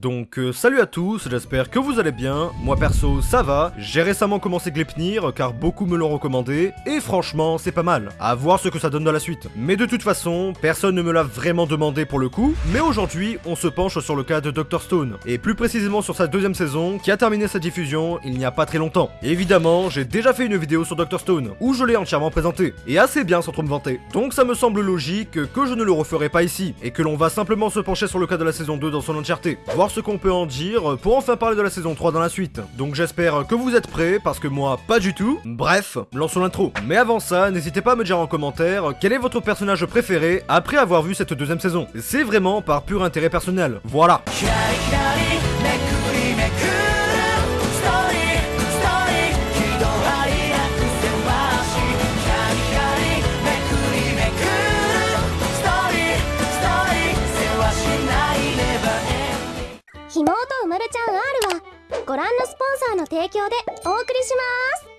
Donc euh, salut à tous, j'espère que vous allez bien, moi perso ça va, j'ai récemment commencé Glepnir car beaucoup me l'ont recommandé, et franchement c'est pas mal, à voir ce que ça donne dans la suite. Mais de toute façon, personne ne me l'a vraiment demandé pour le coup, mais aujourd'hui on se penche sur le cas de Dr Stone, et plus précisément sur sa deuxième saison qui a terminé sa diffusion il n'y a pas très longtemps. Évidemment, j'ai déjà fait une vidéo sur Dr Stone, où je l'ai entièrement présenté, et assez bien sans trop me vanter. Donc ça me semble logique que je ne le referai pas ici, et que l'on va simplement se pencher sur le cas de la saison 2 dans son entièreté, ce qu'on peut en dire pour enfin parler de la saison 3 dans la suite. Donc j'espère que vous êtes prêts, parce que moi, pas du tout. Bref, lançons l'intro. Mais avant ça, n'hésitez pas à me dire en commentaire quel est votre personnage préféré après avoir vu cette deuxième saison. C'est vraiment par pur intérêt personnel. Voilà. 妹うまるちゃん R はご覧のスポンサーの提供でお送りします。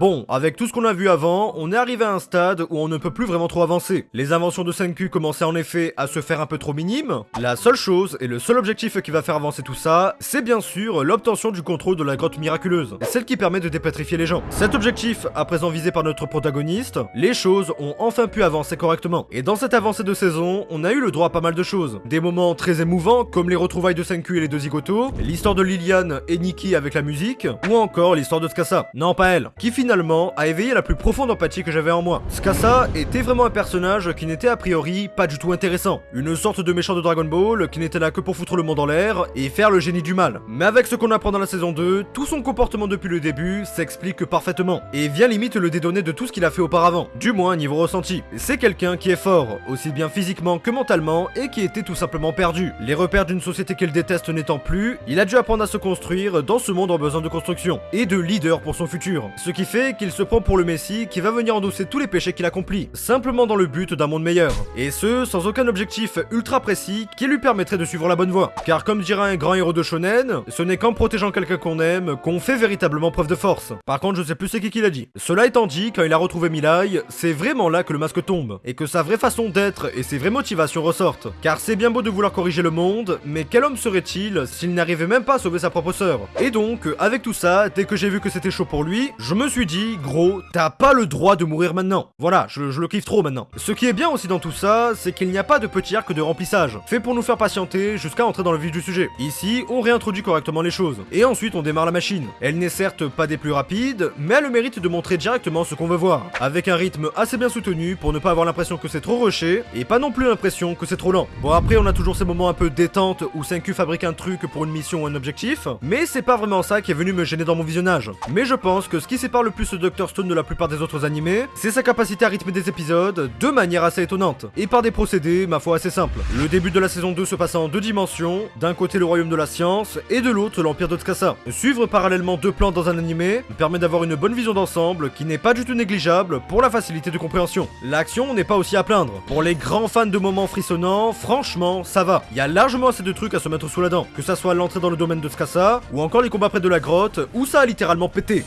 Bon, avec tout ce qu'on a vu avant, on est arrivé à un stade où on ne peut plus vraiment trop avancer. Les inventions de 5Q commençaient en effet à se faire un peu trop minimes. La seule chose et le seul objectif qui va faire avancer tout ça, c'est bien sûr l'obtention du contrôle de la grotte miraculeuse, celle qui permet de dépétrifier les gens. Cet objectif, à présent visé par notre protagoniste, les choses ont enfin pu avancer correctement. Et dans cette avancée de saison, on a eu le droit à pas mal de choses. Des moments très émouvants, comme les retrouvailles de 5Q et les deux zigotos, l'histoire de Liliane et Nikki avec la musique, ou encore l'histoire de Skassa. Non, pas elle, finalement a éveillé la plus profonde empathie que j'avais en moi. Skassa était vraiment un personnage qui n'était a priori pas du tout intéressant. Une sorte de méchant de Dragon Ball qui n'était là que pour foutre le monde en l'air et faire le génie du mal. Mais avec ce qu'on apprend dans la saison 2, tout son comportement depuis le début s'explique parfaitement et vient limite le dédonner de tout ce qu'il a fait auparavant. Du moins niveau ressenti. C'est quelqu'un qui est fort, aussi bien physiquement que mentalement et qui était tout simplement perdu. Les repères d'une société qu'il déteste n'étant plus, il a dû apprendre à se construire dans ce monde en besoin de construction et de leader pour son futur. Ce qui qu'il se prend pour le Messie qui va venir endosser tous les péchés qu'il accomplit, simplement dans le but d'un monde meilleur. Et ce, sans aucun objectif ultra précis qui lui permettrait de suivre la bonne voie. Car comme dirait un grand héros de shonen, ce n'est qu'en protégeant quelqu'un qu'on aime qu'on fait véritablement preuve de force. Par contre, je sais plus c'est qui qui l'a dit. Cela étant dit, quand il a retrouvé Milai, c'est vraiment là que le masque tombe, et que sa vraie façon d'être et ses vraies motivations ressortent. Car c'est bien beau de vouloir corriger le monde, mais quel homme serait-il s'il n'arrivait même pas à sauver sa propre sœur? Et donc, avec tout ça, dès que j'ai vu que c'était chaud pour lui, je me suis dit, gros, t'as pas le droit de mourir maintenant. Voilà, je, le kiffe trop maintenant. Ce qui est bien aussi dans tout ça, c'est qu'il n'y a pas de petit arc de remplissage, fait pour nous faire patienter jusqu'à entrer dans le vif du sujet. Ici, on réintroduit correctement les choses, et ensuite on démarre la machine. Elle n'est certes pas des plus rapides, mais elle a le mérite de montrer directement ce qu'on veut voir, avec un rythme assez bien soutenu pour ne pas avoir l'impression que c'est trop rushé, et pas non plus l'impression que c'est trop lent. Bon après on a toujours ces moments un peu détente où 5Q fabrique un truc pour une mission ou un objectif, mais c'est pas vraiment ça qui est venu me gêner dans mon visionnage. Mais je pense que ce qui sépare le plus Dr Stone de la plupart des autres animés, c'est sa capacité à rythmer des épisodes de manière assez étonnante, et par des procédés, ma foi, assez simples. Le début de la saison 2 se passant en deux dimensions, d'un côté le royaume de la science, et de l'autre l'empire de Tsukasa. Suivre parallèlement deux plans dans un animé permet d'avoir une bonne vision d'ensemble qui n'est pas du tout négligeable pour la facilité de compréhension. L'action n'est pas aussi à plaindre. Pour les grands fans de moments frissonnants, franchement, ça va. Il y a largement assez de trucs à se mettre sous la dent, que ça soit l'entrée dans le domaine de Tsukasa, ou encore les combats près de la grotte, où ça a littéralement pété.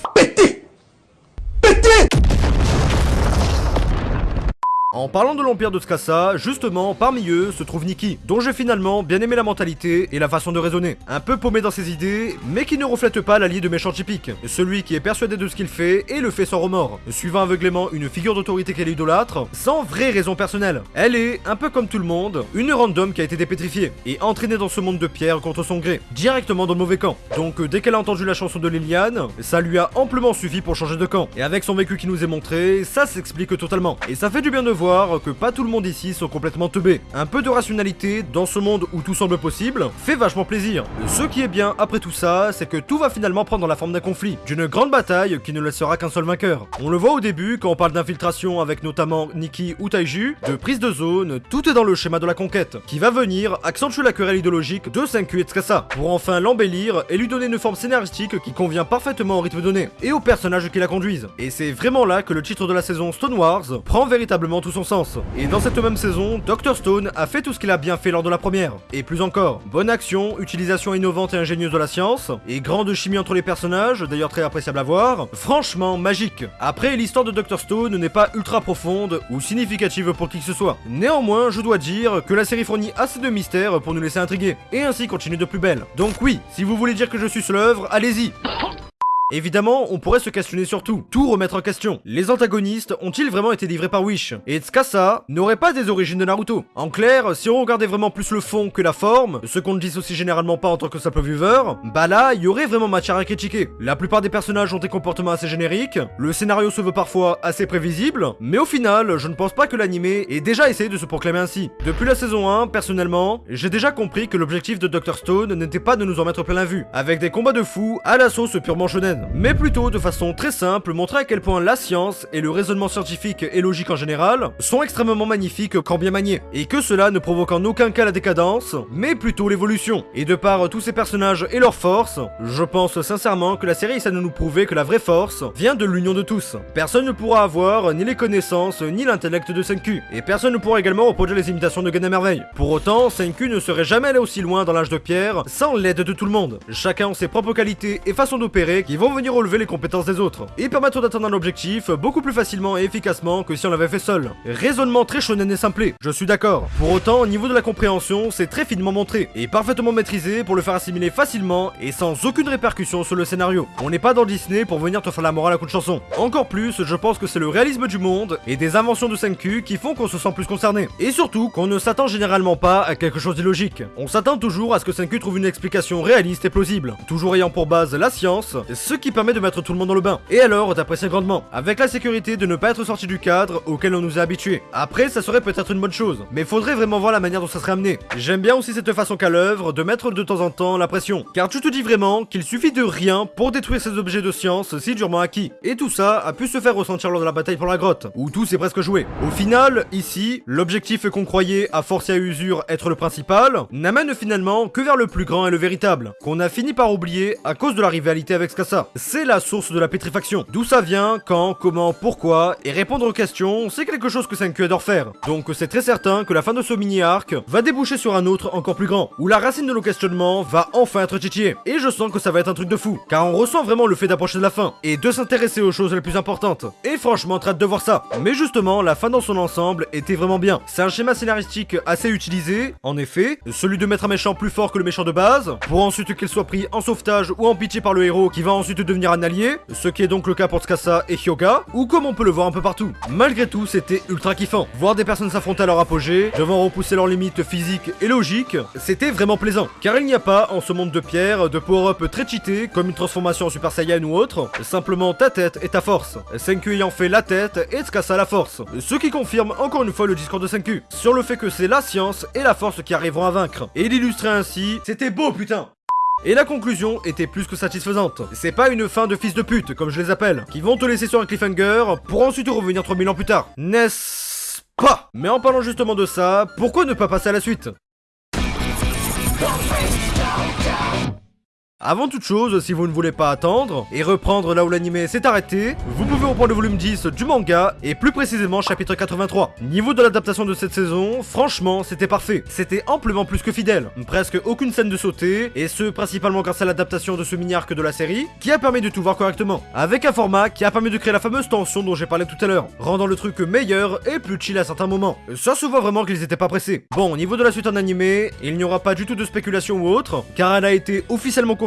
En parlant de l'Empire de Tsukasa, justement, parmi eux se trouve Nikki, dont j'ai finalement bien aimé la mentalité et la façon de raisonner. Un peu paumé dans ses idées, mais qui ne reflète pas l'allié de méchant typique. Celui qui est persuadé de ce qu'il fait et le fait sans remords, suivant aveuglément une figure d'autorité qu'elle idolâtre, sans vraie raison personnelle. Elle est, un peu comme tout le monde, une random qui a été dépétrifiée, et entraînée dans ce monde de pierre contre son gré, directement dans le mauvais camp. Donc dès qu'elle a entendu la chanson de Liliane, ça lui a amplement suffi pour changer de camp. Et avec son vécu qui nous est montré, ça s'explique totalement. Et ça fait du bien de voir que pas tout le monde ici sont complètement teubés. Un peu de rationalité dans ce monde où tout semble possible fait vachement plaisir. Ce qui est bien après tout ça, c'est que tout va finalement prendre la forme d'un conflit, d'une grande bataille qui ne laissera qu'un seul vainqueur. On le voit au début quand on parle d'infiltration avec notamment Nikki ou Taiju, de prise de zone, tout est dans le schéma de la conquête, qui va venir accentuer la querelle idéologique de 5Q et Tsukasa, pour enfin l'embellir et lui donner une forme scénaristique qui convient parfaitement au rythme donné, et aux personnages qui la conduisent. Et c'est vraiment là que le titre de la saison Stone Wars prend véritablement tout sens. Et dans cette même saison, Dr Stone a fait tout ce qu'il a bien fait lors de la première. Et plus encore, bonne action, utilisation innovante et ingénieuse de la science, et grande chimie entre les personnages, d'ailleurs très appréciable à voir, franchement magique. Après, l'histoire de Dr Stone n'est pas ultra profonde ou significative pour qui que ce soit. Néanmoins, je dois dire que la série fournit assez de mystères pour nous laisser intriguer, et ainsi continue de plus belle. Donc oui, si vous voulez dire que je suis l'œuvre, allez-y Évidemment, on pourrait se questionner sur tout, tout remettre en question. Les antagonistes ont-ils vraiment été livrés par Wish? Et Tsukasa n'aurait pas des origines de Naruto. En clair, si on regardait vraiment plus le fond que la forme, ce qu'on ne dissocie généralement pas en tant que simple viewer, bah là, il y aurait vraiment matière à critiquer. La plupart des personnages ont des comportements assez génériques, le scénario se veut parfois assez prévisible, mais au final, je ne pense pas que l'animé ait déjà essayé de se proclamer ainsi. Depuis la saison 1, personnellement, j'ai déjà compris que l'objectif de Dr Stone n'était pas de nous en mettre plein la vue, avec des combats de fous à la sauce purement shonen mais plutôt de façon très simple montrer à quel point la science et le raisonnement scientifique et logique en général sont extrêmement magnifiques quand bien maniés, et que cela ne provoque en aucun cas la décadence, mais plutôt l'évolution. Et de par tous ces personnages et leurs forces, je pense sincèrement que la série essaie de nous prouver que la vraie force vient de l'union de tous. Personne ne pourra avoir ni les connaissances ni l'intellect de Senku, et personne ne pourra également reproduire les imitations de Gan merveille. Pour autant, Senku ne serait jamais allé aussi loin dans l'âge de pierre sans l'aide de tout le monde. Chacun ses propres qualités et façons d'opérer qui vont venir relever les compétences des autres, et permettre d'atteindre un objectif beaucoup plus facilement et efficacement que si on l'avait fait seul. Raisonnement très shonen et simplé, je suis d'accord. Pour autant, au niveau de la compréhension, c'est très finement montré, et parfaitement maîtrisé pour le faire assimiler facilement et sans aucune répercussion sur le scénario. On n'est pas dans Disney pour venir te faire la morale à coup de chanson. Encore plus, je pense que c'est le réalisme du monde et des inventions de Senku qui font qu'on se sent plus concerné. Et surtout, qu'on ne s'attend généralement pas à quelque chose d'illogique. On s'attend toujours à ce que Senku trouve une explication réaliste et plausible, toujours ayant pour base la science, ce qui permet de mettre tout le monde dans le bain. Et alors, t'apprécies grandement, avec la sécurité de ne pas être sorti du cadre auquel on nous a habitués. Après, ça serait peut-être une bonne chose, mais faudrait vraiment voir la manière dont ça serait amené. J'aime bien aussi cette façon qu'à l'œuvre de mettre de temps en temps la pression, car tu te dis vraiment qu'il suffit de rien pour détruire ces objets de science si durement acquis. Et tout ça a pu se faire ressentir lors de la bataille pour la grotte, où tout s'est presque joué. Au final, ici, l'objectif qu'on croyait à force et à usure être le principal, n'amène finalement que vers le plus grand et le véritable, qu'on a fini par oublier à cause de la rivalité avec C'est la source de la pétrifaction. D'où ça vient, quand, comment, pourquoi, et répondre aux questions, c'est quelque chose que Senku adore faire. Donc c'est très certain que la fin de ce mini-arc va déboucher sur un autre encore plus grand, où la racine de nos questionnements va enfin être titillée. Et je sens que ça va être un truc de fou, car on ressent vraiment le fait d'approcher de la fin, et de s'intéresser aux choses les plus importantes. Et franchement, traite de voir ça. Mais justement, la fin dans son ensemble était vraiment bien. C'est un schéma scénaristique assez utilisé, en effet, celui de mettre un méchant plus fort que le méchant de base, pour ensuite qu'il soit pris en sauvetage ou en pitié par le héros qui va ensuite devenir un allié, ce qui est donc le cas pour Tsukasa et Hyoga, ou comme on peut le voir un peu partout. Malgré tout, c'était ultra kiffant. Voir des personnes s'affronter à leur apogée, devant repousser leurs limites physiques et logiques, c'était vraiment plaisant. Car il n'y a pas, en ce monde de pierre, de power-up très cheaté, comme une transformation en Super Saiyan ou autre, simplement ta tête et ta force. Senku ayant fait la tête et Tsukasa la force. Ce qui confirme encore une fois le discours de Senku, sur le fait que c'est la science et la force qui arriveront à vaincre. Et l'illustrer ainsi, c'était beau putain et la conclusion était plus que satisfaisante. C'est pas une fin de fils de pute, comme je les appelle, qui vont te laisser sur un cliffhanger pour ensuite revenir 3000 ans plus tard. N'est-ce pas? Mais en parlant justement de ça, pourquoi ne pas passer à la suite? Avant toute chose, si vous ne voulez pas attendre et reprendre là où l'anime s'est arrêté, vous pouvez reprendre le volume 10 du manga et plus précisément chapitre 83. Niveau de l'adaptation de cette saison, franchement, c'était parfait. C'était amplement plus que fidèle. Presque aucune scène de sauter et ce principalement grâce à l'adaptation de ce mini-arc de la série qui a permis de tout voir correctement. Avec un format qui a permis de créer la fameuse tension dont j'ai parlé tout à l'heure, rendant le truc meilleur et plus chill à certains moments. Ça se voit vraiment qu'ils étaient pas pressés. Bon, au niveau de la suite en animé, il n'y aura pas du tout de spéculation ou autre, car elle a été officiellement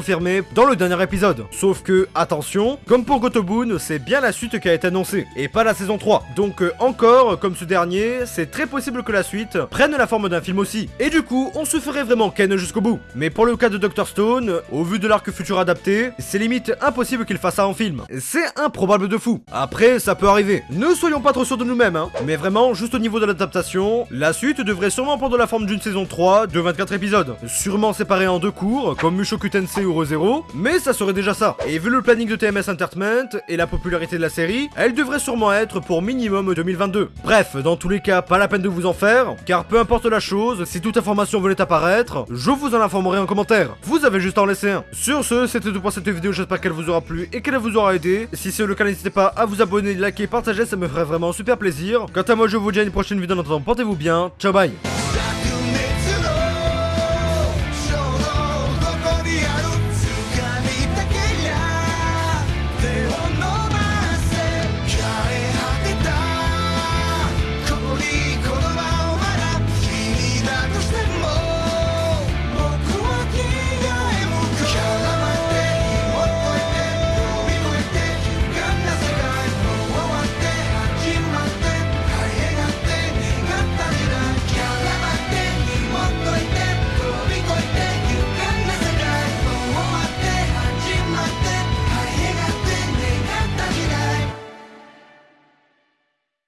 dans le dernier épisode. Sauf que, attention, comme pour Gotobun, c'est bien la suite qui a été annoncée, et pas la saison 3. Donc euh, encore, comme ce dernier, c'est très possible que la suite prenne la forme d'un film aussi. Et du coup, on se ferait vraiment Ken jusqu'au bout. Mais pour le cas de Dr Stone, au vu de l'arc futur adapté, c'est limite impossible qu'il fasse ça en film. C'est improbable de fou. Après, ça peut arriver. Ne soyons pas trop sûrs de nous-mêmes, hein. Mais vraiment, juste au niveau de l'adaptation, la suite devrait sûrement prendre la forme d'une saison 3 de 24 épisodes. Sûrement séparée en deux cours, comme Mushoku Tensei ou 000, mais ça serait déjà ça. Et vu le planning de TMS Entertainment et la popularité de la série, elle devrait sûrement être pour minimum 2022. Bref, dans tous les cas, pas la peine de vous en faire, car peu importe la chose, si toute information venait apparaître, je vous en informerai en commentaire. Vous avez juste à en laisser un. Sur ce, c'était tout pour cette vidéo, j'espère qu'elle vous aura plu et qu'elle vous aura aidé. Si c'est le cas, n'hésitez pas à vous abonner, liker, partager, ça me ferait vraiment super plaisir. Quant à moi, je vous dis à une prochaine vidéo, en attendant, portez-vous bien, ciao bye